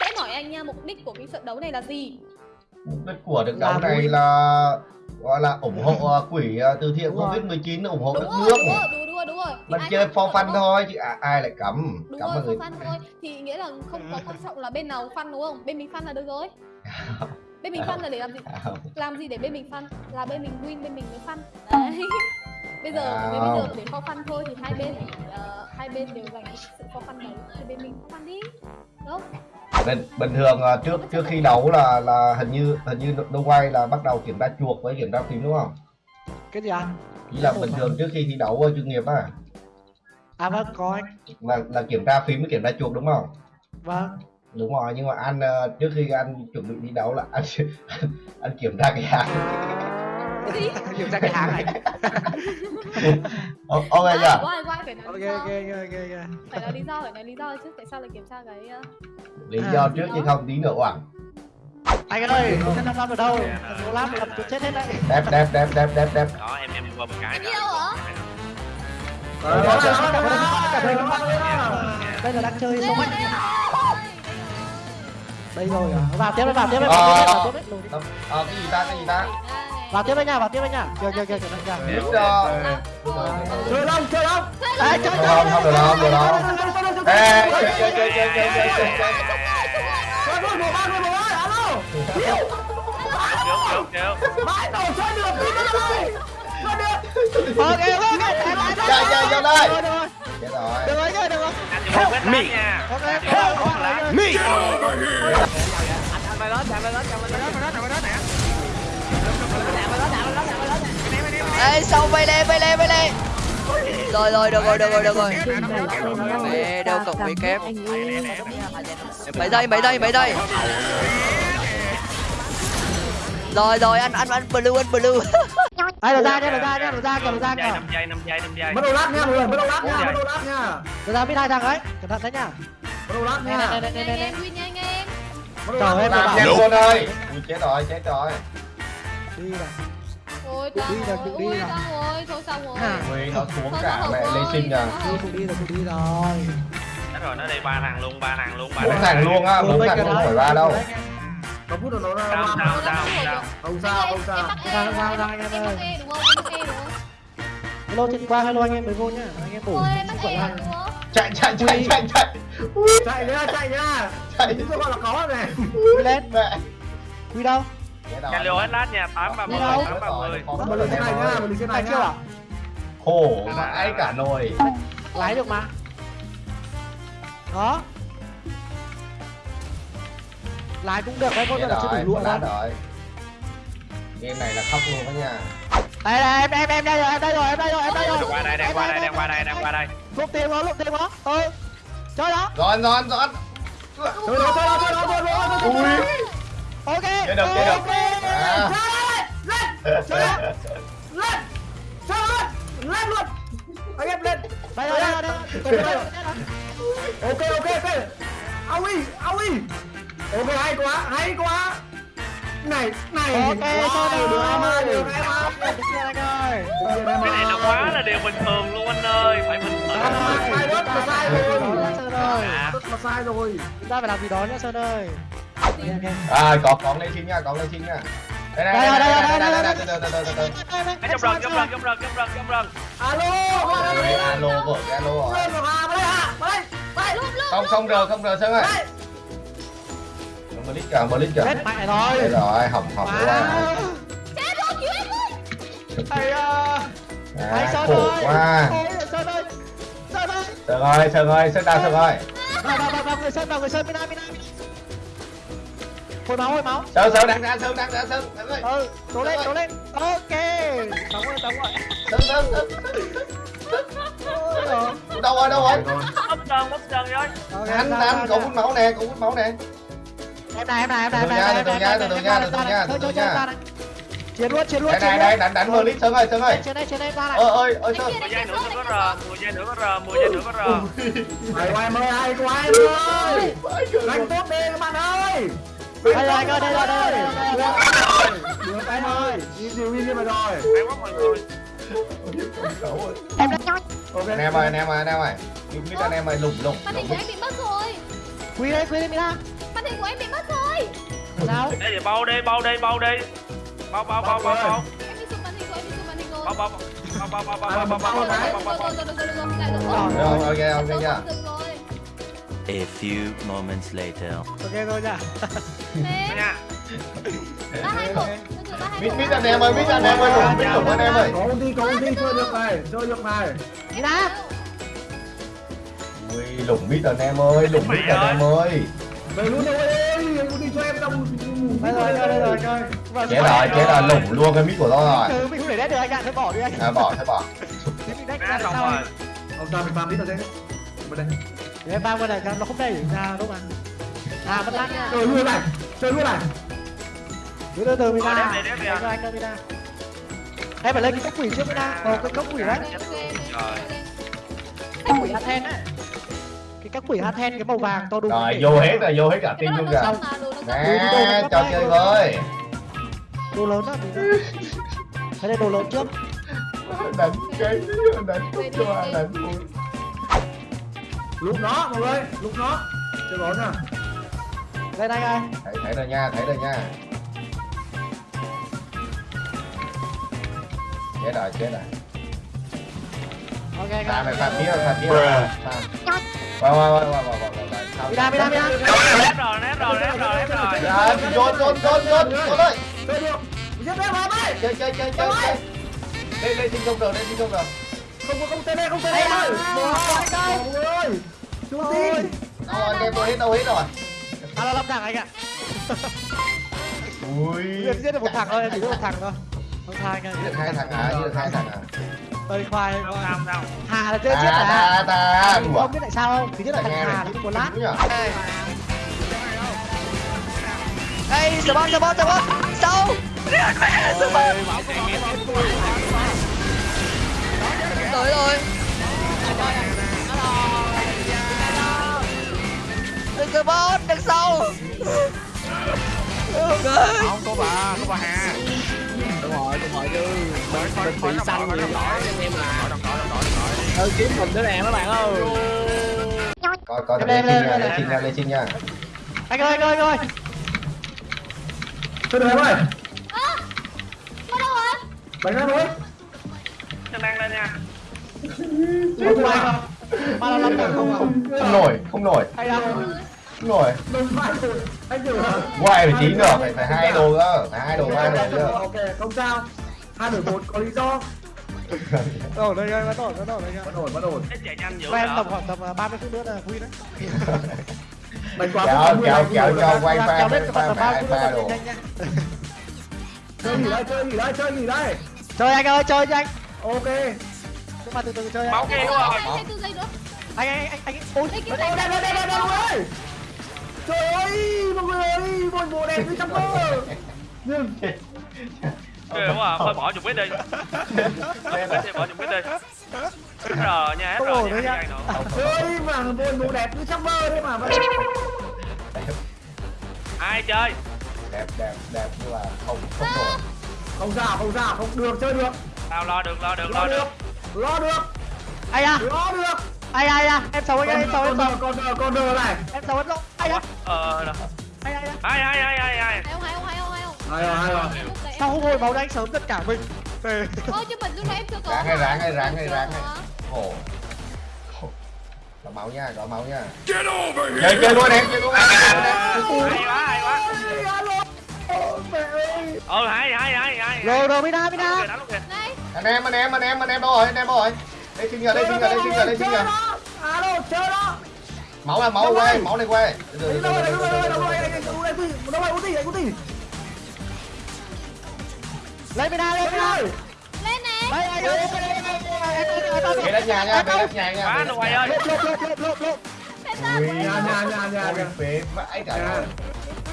Sẽ hỏi anh nha, mục đích của cái trận đấu này là gì? mục đích của trận đấu này là gọi là ủng hộ ờ, quỹ ờ, từ thiện covid 19 ủng hộ Đúng đất rồi, nước đúng rồi, đúng rồi, đúng rồi. Thì mình chơi for fun thôi chứ à, ai lại cấm Đúng cấm rồi, mọi người for fun thôi. Thì nghĩa là không có quan trọng là bên nào fun đúng không? Bên mình fun là được rồi. Bên mình fun là để làm gì? À. Làm gì để bên mình fun? Là bên mình win, bên mình mới fun. Đấy. Bây giờ À. bây giờ để for fun thôi thì hai bên ờ, hai bên đều dành sự for fun đấy thì bên mình for fun đi. Đúng không? bình, bình thường ờ, trước trước khi đấu là là hình như hình như Đông Quay là bắt đầu kiểm tra chuột với kiểm tra phím đúng không? cái gì anh Chỉ là bình thường trước khi thi đấu ờ, chuyên nghiệp á à vâng có anh là là kiểm tra phím với kiểm tra chuột đúng không? vâng Đúng rồi nhưng mà anh trước khi anh chuẩn bị đi đấu là anh anh, anh kiểm tra cái hàng. Kiểm tra cái hàng này Ô- Ok chưa? quay, quay, phải nói ok ok ok ok Phải nói lý do, phải nói lý do chứ tại sao lại kiểm tra cái ờ, Lý À, do trước chứ không tí nữa oảng. anh ơi không xem năm ở đâu số lát gặp chuột chết hết đấy Đẹp đẹp đẹp đẹp đẹp đẹp. đó em em qua một cái Đi đâu hả? Đây là đang chơi Đây số rồi, mạnh đây rồi. à. vào tiếp đấy vào tiếp đấy vào tiếp đấy đi. Ờ cái gì ta cái gì ta? Vào tiếp đấy nha vào tiếp đấy nha kìa kìa kìa kìa kìa Biết cho. chơi đâu chơi đâu Đấy, chơi Không, không, không được đâu, không được đâu. Ê, chơi chơi chơi chơi chơi chơi chơi chơi. Kéo kéo kéo ok ok ok Chạy chạy vô đây. được rồi Chết rồi. được rồi được rồi anh cho một vết lát nha ok Anh cho một vết lát. Ê xong bay lên bay lên bay lên Rồi rồi được rồi được rồi được rồi. Mẹ đâu cần bị kép Mấy giây mấy giây mấy giây. Rồi rồi anh anh anh blue anh blue. Đây là ra nhá là ra nhá là ra kìa là ra kìa. Năm giây năm giây năm giây bắt đầu lát nha mọi người bắt đầu lát nha bắt đầu lát nha. Là ra biết hai thằng ấy cẩn thận đấy nhá bắt đầu lát nha. Nhanh em, win nhanh em. bắt đầu Trời ơi, nhanh luôn ơi. Chết rồi chết rồi. đi này Ôi Đi tao rồi, rồi, đi ui rồi. tao rồi, thôi xong rồi. À. Ui nó xuống Thôi, cả nó mẹ rồi, Sinh à. nó đi rồi cũng đi rồi Chết rồi nó đây ba thằng luôn ba thằng luôn ba thằng thằng luôn á, bốn thằng không phải ba đâu. có phút rồi nó Sao ra sao sao sao không sao không sao E, em ra, bắt- anh em ơi. E đúng không? Em bắt E đúng không? hello trên qua hello anh em mới vô nhá anh em bổ Ôi, em E không? Chạy chạy chạy chạy chạy. Ui, chạy nhá chạy nhá chạy. những cái gọi là có này quy lên Mẹ. quy đâu Rồi. Calio hết lát Đi đâu? tám ba mươi mình lên trên này nhá mình lên trên này chưa nhá à Khổ vãi cả nồi. lái được mà đó lái cũng được đấy lần là chưa rồi, đủ đâu rồi. Game này là khóc luôn đó nha. đây đây em em em đây rồi em đây rồi em đây rồi em đây rồi qua đây đang qua đây đang qua đây đang qua đây lục tiền đó lục tiền đó ừ chơi đó giòn. chơi đó chơi đó chơi đó chơi đó chơi đó Ui. Ok Chơi được chơi được. ok. À. lên. Lên lên luôn. Anh em lên. Đây rồi đây rồi đây rồi. Ok ok ok. Ao đi ok hay quá hay quá. Này này. Ok Wow, được em ơi. được được em ơi cái này là quá là điều bình thường luôn anh ơi. Phải bình thường sai mà sai rồi. Sai rồi. Chúng ta phải làm gì đó nhá Sơn ơi. Ok, ok. À có có lên xin nha, có lên xin nha. Đây đây đây đây đây đây đây từ từ từ. Ê, trong rừng trong rừng trong rừng trong rừng trong rừng alo đây alo cái alo rồi. đây đây đây Không không được không được Sơn ơi. đây Blitz cả Blitz cả. Chết mẹ Đây rồi rồi, hỏng hỏng quá. Chết rồi, cứu em ơi. Thầy à À, Sơn ơi quá. Sơn ơi Sơn ơi Sơn ơi, Sơn ơi, Sơn nào Sơn ơi. vào vào vào người Sơn vào người Sơn Mina Mina Mina. Hồi máu hồi máu Sơn Sơn đang ra Sơn đang ra Sơn. Ừ trốn lên trốn lên ok sống rồi sống rồi Sơn Sơn. Sơn. Đâu rồi đâu rồi? bốc sơn bốc sơn rồi Anh anh ra. hút máu nè, có hút máu nè. em này em này em này em Từ này từ em nha, từ từ nha, từ từ nha, từ từ thôi, nha. thôi, thôi, chiến luôn chiến luôn Đây chiến này luôn đây đánh đánh Blitz Sơn ơi, Sơn ơi. trên đây trên đây qua này Ơ ơi, ơi Sơn. mười giây nữa có rờ mười giây nữa có rờ mười giây nữa có rờ hay quá em ơi hay quá em ơi đánh tốt đi các bạn ơi đây rồi đây rồi đây rồi đây rồi, đây rồi được em ơi đi diều đi mà rồi hay quá mọi người ok Anh em ơi, anh em ơi, anh em ơi. Blitz anh em ơi lủng lủng. Màn hình của anh bị mất rồi. Quy đây, quy đây Mina. Màn hình của em bị mất rồi. Sao? Đây thì bao đi, bao đi, bao đi. Bao bao bao bao bao. Em bị sụp màn hình rồi, em bị sụp màn hình rồi. Bao bao bao bao bao bao bao bao bao bao bao bao bao. Rồi, rồi, rồi, rồi, rồi, lại được Rồi, rồi. Rồi, ok, ok nha. Được rồi. A few moments later. Ok rồi nha. Ba hai một. Từ từ, ba hai Mít mít anh em ơi, mít anh em ơi, lủng, mít lủng anh em ơi. có ty có ty chơi được này chơi được này Mina. Ui, lủng mít anh em ơi, lủng mít anh em ơi. về luôn đâu ơi ty cho em trong Đây rồi, đây rồi, đây rồi. Chết rồi, chết rồi, lủng luôn cái mít của tôi rồi. Ừ, mình không để đét được anh ạ, thôi bỏ đi anh. À, bỏ, thôi bỏ. Mình đét ra xong rồi. ông ta mình farm ít ở đây bên đây Để em mang qua cho nó không đầy ra đúng không ạ? À, lát nha. chơi luôn này chơi luôn này Từ từ từ Mina. Ờ, đi, đét đi. Anh anh ơi Mina. Em phải lên cái cốc quỷ trước Mina. Ồ, cái cốc quỷ đấy. Rồi. Cốc quỷ Hathen á. Cái cốc quỷ Hathen cái màu vàng to đùng. Rồi, vô hết rồi, vô hết cả team luôn xong. Nè, cho chơi với. Đồ lớn đó. Thế đây đồ lớn trước. Đánh cái, đánh chút cho anh đánh lúc nó mọi người lúc nó chơi bóng nha Đây này ơi. Thấy, thấy rồi nha, thấy rồi nha. Chết rồi, chết rồi. Ok, biết rồi, phạm biết rồi. Phạm. Vào, vào, vào, vào, vào, vào, vào. Mina, Mina, Mina. Nét rồi, nét rồi, nét rồi, nét rồi. Dạ, trốn, trốn, trốn, trốn, trốn ơi. chơi được giết vào đây Chơi, chơi, chơi, chơi. Lên, lên, xin không được, lên, xin không được. Không có không tên đây không tên đây ơi mọi ơi chú tin rồi, anh em tôi hết đâu hết rồi. À, là lâm thằng anh ạ. Ui. Giết giết được một thằng thôi, em chỉ giết một thằng thôi. Thằng Giết anh. được hai thằng à, giết hai thằng à. Đây khoai. Sao, sao. Hà là chơi chết à? ta. Không biết tại sao không? Thứ nhất là thằng Hà cái một lát. nhỉ? Đây, spawn, spawn, spawn tới rồi. Đừng cơ bot đằng sau. Không có bà có bà hà. Đúng rồi đúng rồi chứ mình mình bị xanh nhiều nổi em là ừ kiếm mình đứa này đó bạn ơi? Coi coi lên lên lên lên chim nha lên chim nha anh ơi anh ơi anh ơi tôi được em ơi? Bạn đâu rồi bạn ra rồi đang lên nha. Không không? Ba là thằng không à? Không nổi, không nổi, Hay đâu? không nổi. rồi anh Quay phải chín nữa, phải phải hai đồ nữa, phải hai đồ, hai đồ nữa. ok không sao hai đổi một có lý do Ồ, đây đây, bắt đầu, bắt đầu đây nha. bắt ổn bắt ổn Quen vậy. tầm khoảng tầm 30 phút nữa là quy đấy. đánh quá Kéo, không kéo, kéo cho quay pha, pha, tầm phải 30 hai phút nữa pha là đồ. chơi gì đây chơi gì đây chơi gì đây Chơi anh ơi, chơi nhanh. ok nhưng mà từ từ chơi máu kia rồi anh anh anh anh ôi nó đen đen đen đen đen ơi trời ơi mọi người ơi mọi bộ đen với trong cơ. Nhưng Ghê quá à, thôi bỏ dùng quýt đi. Bỏ dùng quýt đi. R nha, R nha, nha. Ơi mà buồn mù đẹp như sắc mơ đấy mà Ai chơi? Đẹp, đẹp, đẹp nhưng mà không, không được Không ra, không ra, không được, chơi được. Tao lo được, lo được, lo được lo được Ai à? lo được Ai ai à? Em xấu anh ơi, em xấu em con xấu. con con con đờ này Em xấu em xấu. Ai à? Ờ. Ai ai ai, ai, ai, ai, ai. Hai ông, hai ông, hai ông, hai ông. hay rồi hay rồi Sao không hồi máu đánh sớm tất cả mình? Về. Ôi, chứ mình lúc nãy em chưa có Ráng hay ráng hay ráng hay ráng hay. Khổ. Có máu nha, có máu nha. Chơi chơi luôn em, chơi luôn. Hay quá, hay quá. Ờ, hay, hay, hay, hay. Rồi rồi Mina Đánh Mina. luôn anh em anh em anh em anh em đâu rồi anh em đâu rồi? Đây xin nhờ đây xin nhờ đây xin nhờ đây xin nhờ. Alo chơi đó máu là máu quay máu này quay đâu đâu đâu đâu đâu đâu đâu lên bên đây lên bên đây lên này. Cái đất nhà nha cái đất nhà nha quá rồi ơi. Lốp lốp lốp lốp lốp nhà nhà nhà nhà. Phế mãi cả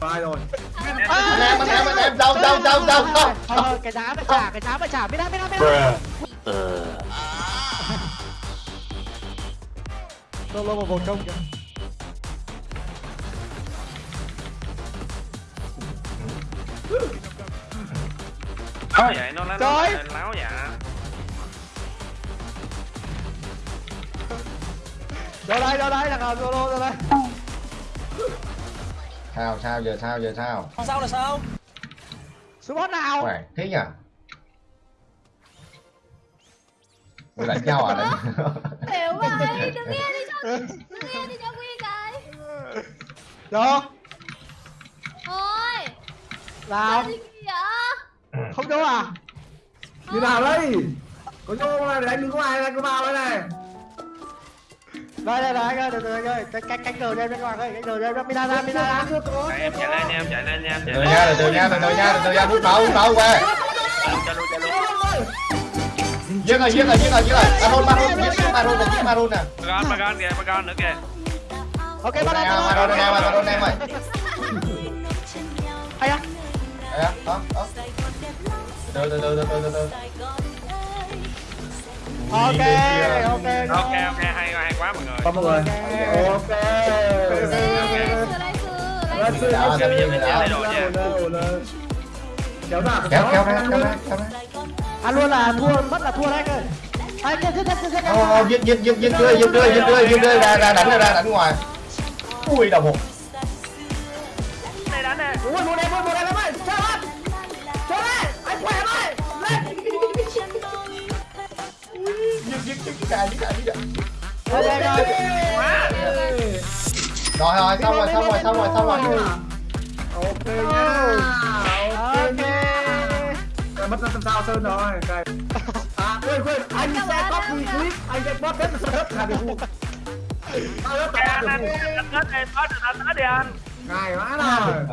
Vai rồi Anh em, anh em, anh em, đâu, đâu, đâu, đâu, đâu. Ờ, cái giá phải trả, cái giá phải trả. Mina Mina Mina. Lô lô một vòng trông kìa. Láo vậy, nó láo, Trời. nó láo dạ. Rồi đây, rồi đây, thằng nào solo rồi đây. Sao sao giờ sao giờ sao Sao là sao? Spot nào? khỏe thế nhỉ Ôi đánh nhau à đánh hiểu vậy đừng nghe đi cho đừng nghe đi cho quy cái Được. thôi Nào. Không vô à? như nào đây có vô này đánh đừng có ai ra cứ vào đây này Đây đây ơi, được rồi anh ơi. Cái cái cánh cờ đây bên ngoài ơi, cánh cờ đây Mina ra, Mina ra. em chạy lên em chạy lên em chạy từ lên. nha từ nha từ nha từ nha hút máu hút máu qua giết rồi giết rồi giết rồi giết rồi. Maron maron giết giết maron là giết maron nè. Magan Magan kìa Magan nữa kìa. Ok, maron bắt em maron em maron em ơi. Hay á. Đấy á, đó đó từ từ từ từ từ từ từ Ok, ok. ok ok hay hay quá mọi người Có mọi người ok Ê, sửa lại sửa lại Let's sửa. see, let's see. Bây giờ mình sẽ lấy đồ nha. Đâu, đâu. kéo ra kéo kéo ra kéo ra kéo ra À luôn là thua, mất là thua đấy anh ơi. Anh giết giết giết giết. Ờ, giết giết giết giết tươi giết tươi giết tươi giết tươi ra ra đánh ra đánh ngoài ui đầu một cả giết cả giết cả Ok anh ơi. rồi rồi xong rồi xong rồi xong rồi xong rồi Ok nha Ok. Rồi, mất năm sao sơn rồi Cái- À quên quên anh sẽ copy clip anh sẽ post hết vào đất là được? Tao anh là anh được tết em tết anh tết đi anh Ngài quá rồi